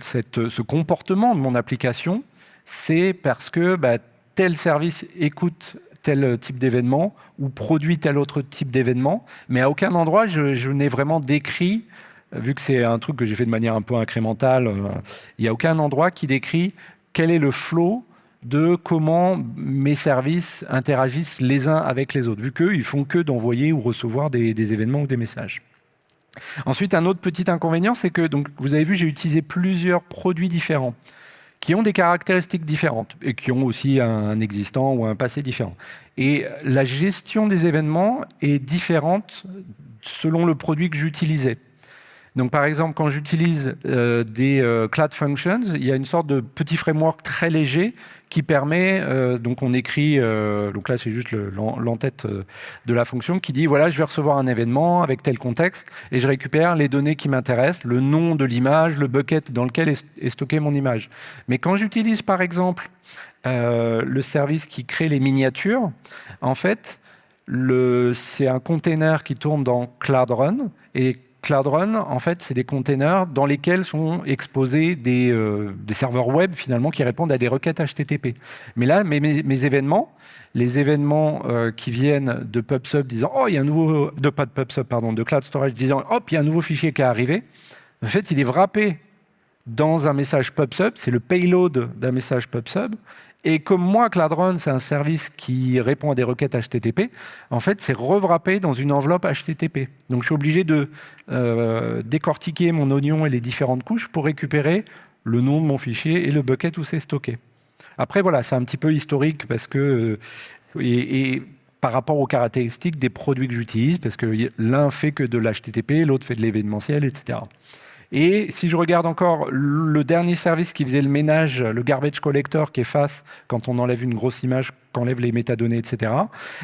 ce comportement de mon application, c'est parce que bah, tel service écoute tel type d'événement ou produit tel autre type d'événement, mais à aucun endroit je, n'ai vraiment décrit, vu que c'est un truc que j'ai fait de manière un peu incrémentale, euh, il n'y a aucun endroit qui décrit quel est le flow de comment mes services interagissent les uns avec les autres, vu qu'eux, ils font que d'envoyer ou recevoir des, des, événements ou des messages. Ensuite, un autre petit inconvénient, c'est que, donc, vous avez vu, j'ai utilisé plusieurs produits différents qui ont des caractéristiques différentes et qui ont aussi un existant ou un passé différent. Et la gestion des événements est différente selon le produit que j'utilisais. Donc, par exemple, quand j'utilise euh, des euh, Cloud Functions, il y a une sorte de petit framework très léger qui permet, euh, donc on écrit, donc là c'est juste l'entête de la fonction, qui dit, voilà, je vais recevoir un événement avec tel contexte, et je récupère les données qui m'intéressent, le nom de l'image, le bucket dans lequel est, est stocké mon image. Mais quand j'utilise, par exemple, le service qui crée les miniatures, en fait, c'est un container qui tourne dans Cloud Run, et Cloud Run, en fait, c'est des containers dans lesquels sont exposés euh, des, serveurs web, finalement, qui répondent à des requêtes HTTP. Mais là, mes, mes, événements, les événements euh, qui viennent de PubSub disant « Oh, il y a un nouveau... » de pas de PubSub, pardon, de Cloud Storage disant « Hop, il y a un nouveau fichier qui est arrivé », en fait, il est wrappé dans un message PubSub, c'est le payload d'un message PubSub, et comme moi, Cloud c'est un service qui répond à des requêtes HTTP, en fait, c'est revrappé dans une enveloppe HTTP. Donc, je suis obligé de euh, décortiquer mon oignon et les différentes couches pour récupérer le nom de mon fichier et le bucket où c'est stocké. Après, voilà, c'est un petit peu historique parce que... Euh, et, par rapport aux caractéristiques des produits que j'utilise, parce que l'un fait que de l'HTTP, l'autre fait de l'événementiel, etc. Et si je regarde encore le dernier service qui faisait le ménage, le garbage collector qui est face quand on enlève une grosse image, qu'on enlève les métadonnées, etc.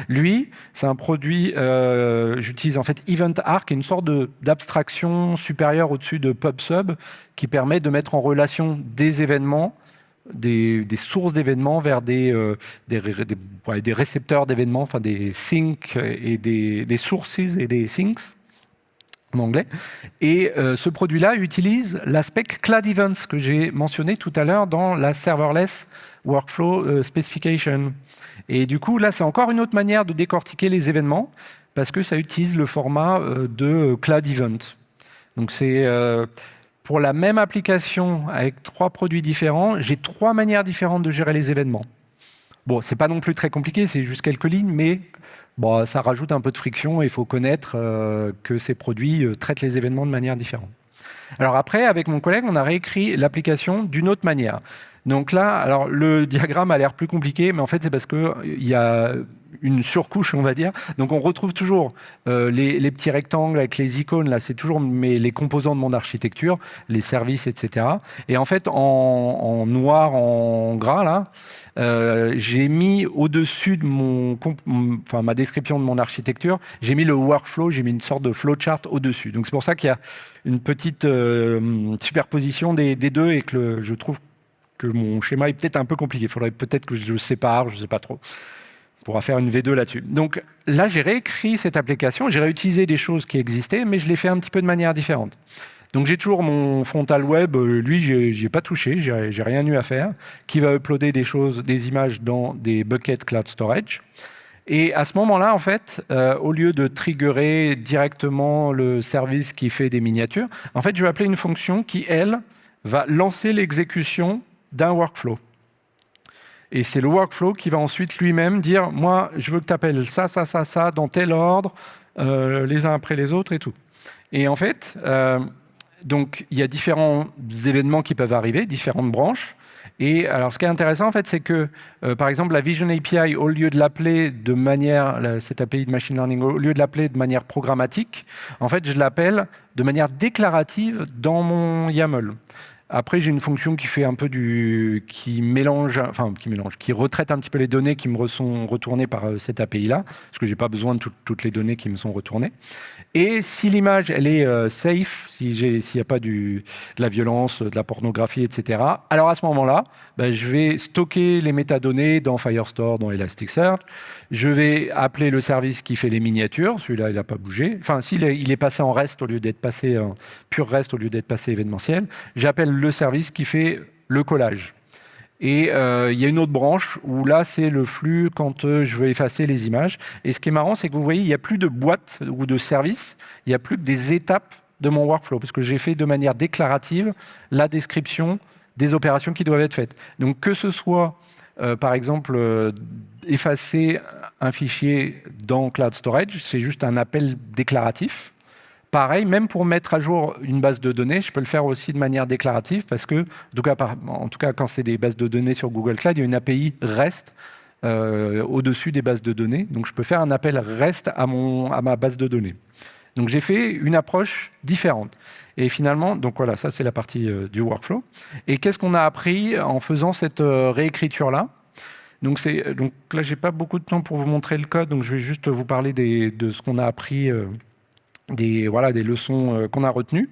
Lui, c'est un produit, euh, j'utilise en fait EventArc, une sorte d'abstraction supérieure au-dessus de PubSub qui permet de mettre en relation des événements des, sources d'événements vers des, euh, des, récepteurs d'événements, enfin des syncs et des sources et des syncs en anglais. Et euh, ce produit-là utilise l'aspect Cloud Events que j'ai mentionné tout à l'heure dans la Serverless Workflow euh, Specification. Et du coup, là, c'est encore une autre manière de décortiquer les événements parce que ça utilise le format euh, de Cloud Event. Donc, c'est pour la même application avec trois produits différents, j'ai trois manières différentes de gérer les événements. Bon, c'est pas non plus très compliqué, c'est juste quelques lignes, mais bon, ça rajoute un peu de friction et il faut connaître euh, que ces produits euh, traitent les événements de manière différente. Alors après, avec mon collègue, on a réécrit l'application d'une autre manière. Donc là, alors le diagramme a l'air plus compliqué, mais en fait, c'est parce qu'il y a une surcouche, on va dire. Donc on retrouve toujours euh, les, petits rectangles avec les icônes, là, c'est toujours mes, les composants de mon architecture, les services, etc. Et en fait, en, noir, en gras, là, euh, j'ai mis au-dessus de mon, enfin, ma description de mon architecture, j'ai mis le workflow, j'ai mis une sorte de flowchart au-dessus. Donc c'est pour ça qu'il y a une petite euh, superposition des, deux et que je trouve que mon schéma est peut-être un peu compliqué. Il faudrait peut-être que je le sépare, je ne sais pas trop. Pourra faire une V2 là-dessus. Donc là, j'ai réécrit cette application, j'ai réutilisé des choses qui existaient, mais je l'ai fait un petit peu de manière différente. Donc j'ai toujours mon frontal web, euh, lui, j'ai pas touché, j'ai rien eu à faire, qui va uploader des choses, des images dans des buckets cloud storage. Et à ce moment-là, en fait, euh, au lieu de triggerer directement le service qui fait des miniatures, en fait, je vais appeler une fonction qui, elle, va lancer l'exécution d'un workflow. Et c'est le workflow qui va ensuite lui-même dire, moi, je veux que tu appelles ça, ça, ça, ça, dans tel ordre, euh, les uns après les autres et tout. Et en fait, euh, donc il y a différents événements qui peuvent arriver, différentes branches. Et alors, ce qui est intéressant, en fait, c'est que, euh, par exemple, la Vision API, au lieu de l'appeler de manière, cette API de machine learning, au lieu de l'appeler de manière programmatique, en fait, je l'appelle de manière déclarative dans mon YAML. Après, j'ai une fonction qui fait un peu du, qui mélange, enfin qui mélange, qui retraite un petit peu les données qui me sont retournées par euh, cette API-là, parce que j'ai pas besoin de toutes les données qui me sont retournées. Et si l'image elle est euh, safe, si s'il n'y a pas du, de la violence, de la pornographie, etc. Alors à ce moment-là, ben, je vais stocker les métadonnées dans Firestore, dans Elasticsearch. Je vais appeler le service qui fait les miniatures. Celui-là, il n'a pas bougé. Enfin, s'il est, il est passé en REST au lieu d'être passé en pur REST au lieu d'être passé événementiel, j'appelle le service qui fait le collage. Et euh, il y a une autre branche où là, c'est le flux quand euh, je veux effacer les images. Et ce qui est marrant, c'est que vous voyez, il n'y a plus de boîte ou de service, il n'y a plus que des étapes de mon workflow, parce que j'ai fait de manière déclarative la description des opérations qui doivent être faites. Donc que ce soit, euh, par exemple, effacer un fichier dans Cloud Storage, c'est juste un appel déclaratif. Pareil, même pour mettre à jour une base de données, je peux le faire aussi de manière déclarative parce que, en tout cas, quand c'est des bases de données sur Google Cloud, il y a une API REST euh, au-dessus des bases de données. Donc, je peux faire un appel REST à ma base de données. Donc, j'ai fait une approche différente. Et finalement, donc voilà, ça c'est la partie euh, du workflow. Et qu'est-ce qu'on a appris en faisant cette euh, réécriture-là? Donc, donc là, j'ai pas beaucoup de temps pour vous montrer le code, donc je vais juste vous parler de ce qu'on a appris des, voilà, des leçons euh, qu'on a retenues.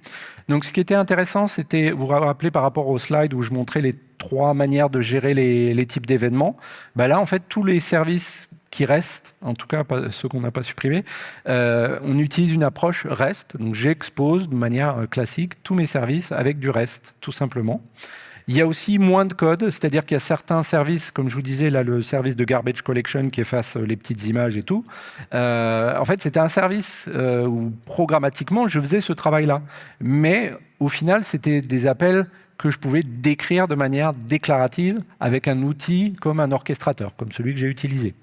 Donc, ce qui était intéressant, c'était, vous vous rappelez par rapport au slide où je montrais les trois manières de gérer les, types d'événements. Bah là, en fait, tous les services qui restent, en tout cas ceux qu'on n'a pas supprimés, euh, on utilise une approche REST. Donc, j'expose de manière euh, classique tous mes services avec du REST, tout simplement. Il y a aussi moins de code, c'est-à-dire qu'il y a certains services, comme je vous disais, là, le service de garbage collection qui efface les petites images et tout. Euh, en fait, c'était un service euh, où programmatiquement, je faisais ce travail-là. Mais au final, c'était des appels que je pouvais décrire de manière déclarative avec un outil comme un orchestrateur, comme celui que j'ai utilisé.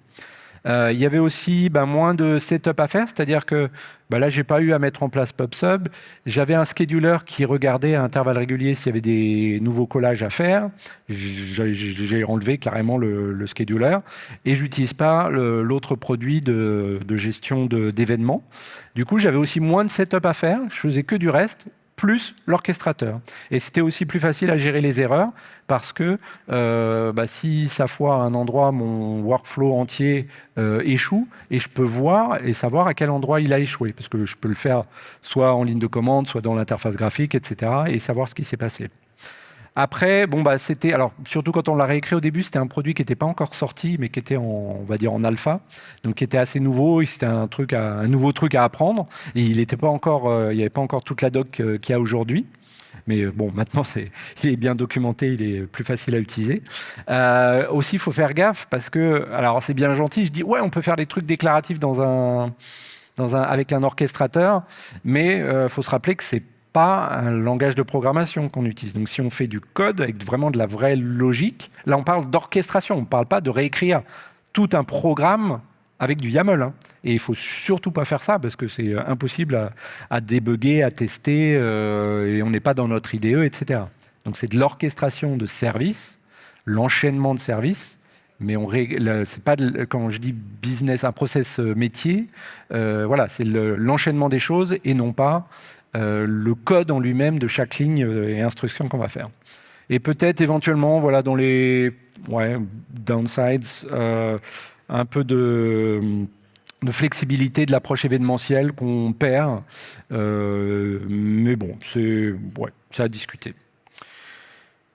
Euh, il y avait aussi ben, moins de setup à faire, c'est-à-dire que ben, là, j'ai pas eu à mettre en place PubSub. J'avais un scheduler qui regardait à intervalles réguliers s'il y avait des nouveaux collages à faire. J'ai enlevé carrément le, scheduler et j'utilise pas l'autre produit de, de gestion d'événements. Du coup, j'avais aussi moins de setup à faire. Je faisais que du reste plus l'orchestrateur. Et c'était aussi plus facile à gérer les erreurs parce que euh, bah, si ça à un endroit, mon workflow entier euh, échoue et je peux voir et savoir à quel endroit il a échoué parce que je peux le faire soit en ligne de commande, soit dans l'interface graphique, etc. et savoir ce qui s'est passé. Après, bon, bah, c'était, alors, surtout quand on l'a réécrit au début, c'était un produit qui n'était pas encore sorti, mais qui était en, on va dire, en alpha. Donc, qui était assez nouveau. C'était un un nouveau truc à apprendre. Et il encore, euh, n'y avait pas encore toute la doc euh, qu'il y a aujourd'hui. Mais euh, bon, maintenant, c'est, il est bien documenté, il est plus facile à utiliser. aussi, il faut faire gaffe parce que, alors, c'est bien gentil. Je dis, ouais, on peut faire des trucs déclaratifs dans un, dans un, avec un orchestrateur, mais il faut se rappeler que c'est pas un langage de programmation qu'on utilise. Donc si on fait du code avec vraiment de la vraie logique, là on parle d'orchestration, on ne parle pas de réécrire tout un programme avec du YAML. Hein. Et il ne faut surtout pas faire ça parce que c'est euh, impossible à, à, débugger, à tester, euh, et on n'est pas dans notre IDE, etc. Donc c'est de l'orchestration de services, l'enchaînement de services, mais on c'est pas quand je dis business, un process euh, métier, voilà, c'est l'enchaînement des choses et non pas le code en lui-même de chaque ligne et instruction qu'on va faire. Et peut-être éventuellement, voilà, dans les downsides, un peu de, flexibilité de l'approche événementielle qu'on perd. Euh, mais bon, c'est ouais, à discuter.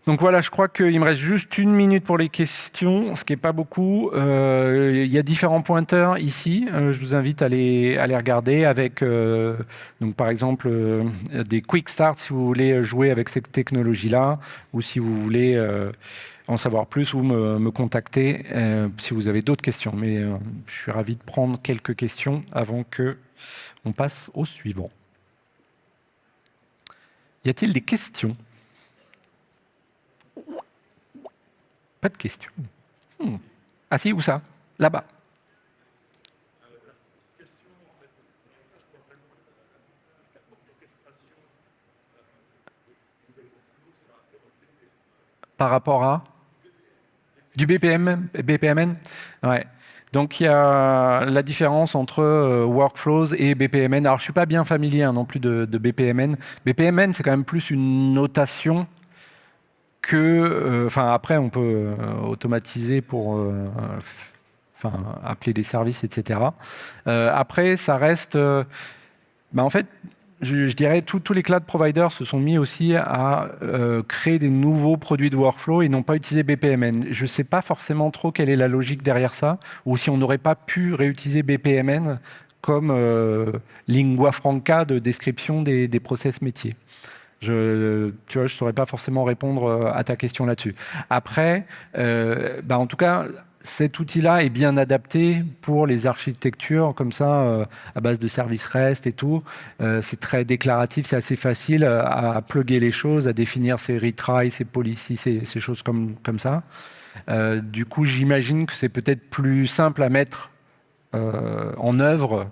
Donc voilà, je crois qu'il me reste juste une minute pour les questions, ce qui n'est pas beaucoup. Euh, il y a différents pointeurs ici. Euh, je vous invite à les, regarder avec, donc par exemple, des quick starts si vous voulez jouer avec cette technologie-là, ou si vous voulez en savoir plus ou me, contacter euh, si vous avez d'autres questions. Mais euh, je suis ravi de prendre quelques questions avant que on passe au suivant. Y a-t-il des questions? Pas de questions. Hmm. Ah si, où ça? Là-bas. Par rapport à? Du BPM, BPMN Ouais. Donc il y a la différence entre euh, workflows et BPMN. Alors je suis pas bien familier hein, non plus de, BPMN. BPMN c'est quand même plus une notation euh, enfin après on peut euh, automatiser pour, enfin appeler des services, etc. après ça reste, bah, en fait je, dirais, tous les cloud providers se sont mis aussi à euh, créer des nouveaux produits de workflow et n'ont pas utilisé BPMN. Je ne sais pas forcément trop quelle est la logique derrière ça, ou si on n'aurait pas pu réutiliser BPMN comme euh, lingua franca de description des, process métiers. Je, tu vois, je saurais pas forcément répondre euh, à ta question là-dessus. Après, bah en tout cas, cet outil-là est bien adapté pour les architectures comme ça, euh, à base de services REST et tout. Euh, c'est très déclaratif, c'est assez facile à, à, plugger les choses, à définir ses retries, ses policies, ces, choses comme, comme ça. Euh, du coup, j'imagine que c'est peut-être plus simple à mettre en œuvre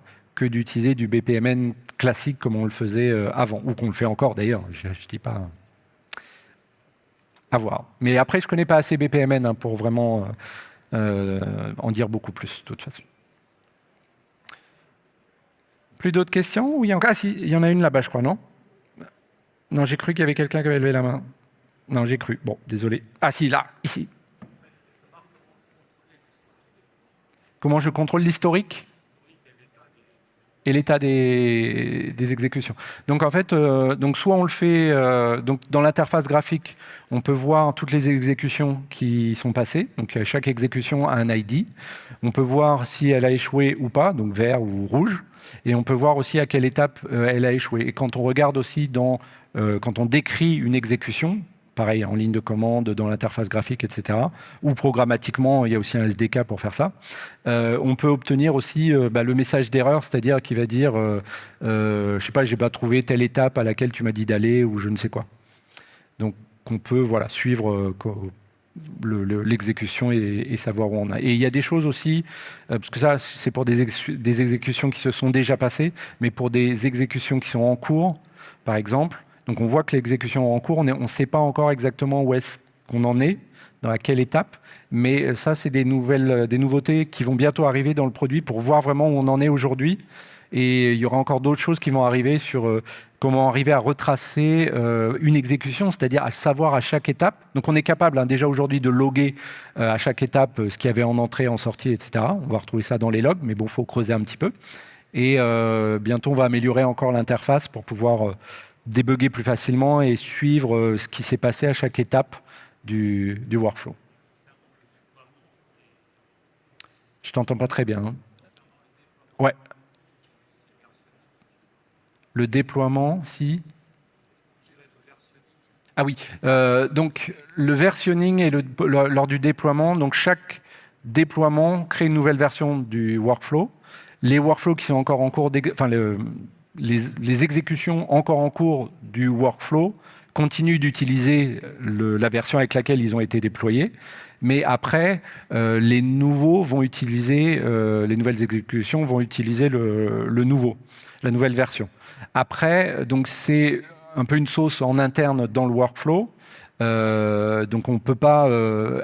d'utiliser du BPMN classique comme on le faisait avant, ou qu'on le fait encore d'ailleurs, je ne dis pas à voir. Mais après, je ne connais pas assez BPMN hein, pour vraiment euh, en dire beaucoup plus, de toute façon. Plus d'autres questions oui, Ah si, il y en a une là-bas, je crois, non? Non, j'ai cru qu'il y avait quelqu'un qui avait levé la main. Non, j'ai cru. Bon, désolé. Ah si, là, ici. Comment je contrôle l'historique? Et l'état des, exécutions. Donc en fait, euh, donc soit on le fait euh, donc dans l'interface graphique, on peut voir toutes les exécutions qui sont passées. Donc chaque exécution a un ID. On peut voir si elle a échoué ou pas, donc vert ou rouge. Et on peut voir aussi à quelle étape euh, elle a échoué. Et quand on regarde aussi dans quand on décrit une exécution, pareil, en ligne de commande, dans l'interface graphique, etc. Ou programmatiquement, il y a aussi un SDK pour faire ça. Euh, on peut obtenir aussi euh, bah, le message d'erreur, c'est-à-dire qui va dire, euh, je sais pas, j'ai pas trouvé telle étape à laquelle tu m'as dit d'aller ou je ne sais quoi. Donc, on peut voilà, suivre l'exécution et, savoir où on a. Et il y a des choses aussi, parce que ça, c'est pour des exécutions qui se sont déjà passées, mais pour des exécutions qui sont en cours, par exemple, donc on voit que l'exécution est en cours, on ne sait pas encore exactement où est-ce qu'on en est, dans quelle étape, mais ça, c'est des, nouvelles, des nouveautés qui vont bientôt arriver dans le produit pour voir vraiment où on en est aujourd'hui. Et il y aura encore d'autres choses qui vont arriver sur euh, comment arriver à retracer euh, une exécution, c'est-à-dire à savoir à chaque étape. Donc on est capable hein, déjà aujourd'hui de loguer euh, à chaque étape ce qu'il y avait en entrée, en sortie, etc. On va retrouver ça dans les logs, mais bon, il faut creuser un petit peu. Et bientôt, on va améliorer encore l'interface pour pouvoir débugger plus facilement et suivre euh, ce qui s'est passé à chaque étape du, workflow. Je t'entends pas très bien. Hein. Le déploiement, si? Ah oui. Euh, donc le versionning et lors du déploiement, donc chaque déploiement crée une nouvelle version du workflow. Les workflows qui sont encore en cours, les, exécutions encore en cours du workflow continuent d'utiliser la version avec laquelle ils ont été déployés, mais après, euh, les nouveaux vont utiliser, euh, les nouvelles exécutions vont utiliser le, nouveau, la nouvelle version. Après, donc c'est un peu une sauce en interne dans le workflow, euh, donc on ne peut pas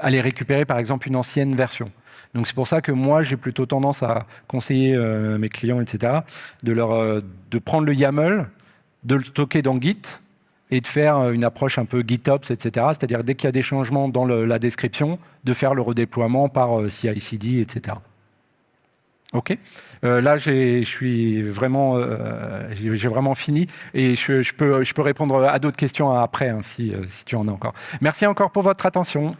aller récupérer par exemple une ancienne version. Donc c'est pour ça que moi, j'ai plutôt tendance à conseiller euh, mes clients, etc., de, leur, euh, de prendre le YAML, de le stocker dans Git et de faire euh, une approche un peu GitOps, etc. C'est-à-dire dès qu'il y a des changements dans la description, de faire le redéploiement par CI/CD, etc. Ok? là, je suis vraiment, j'ai vraiment fini et je, peux, peux répondre à d'autres questions après, hein, si, si tu en as encore. Merci encore pour votre attention.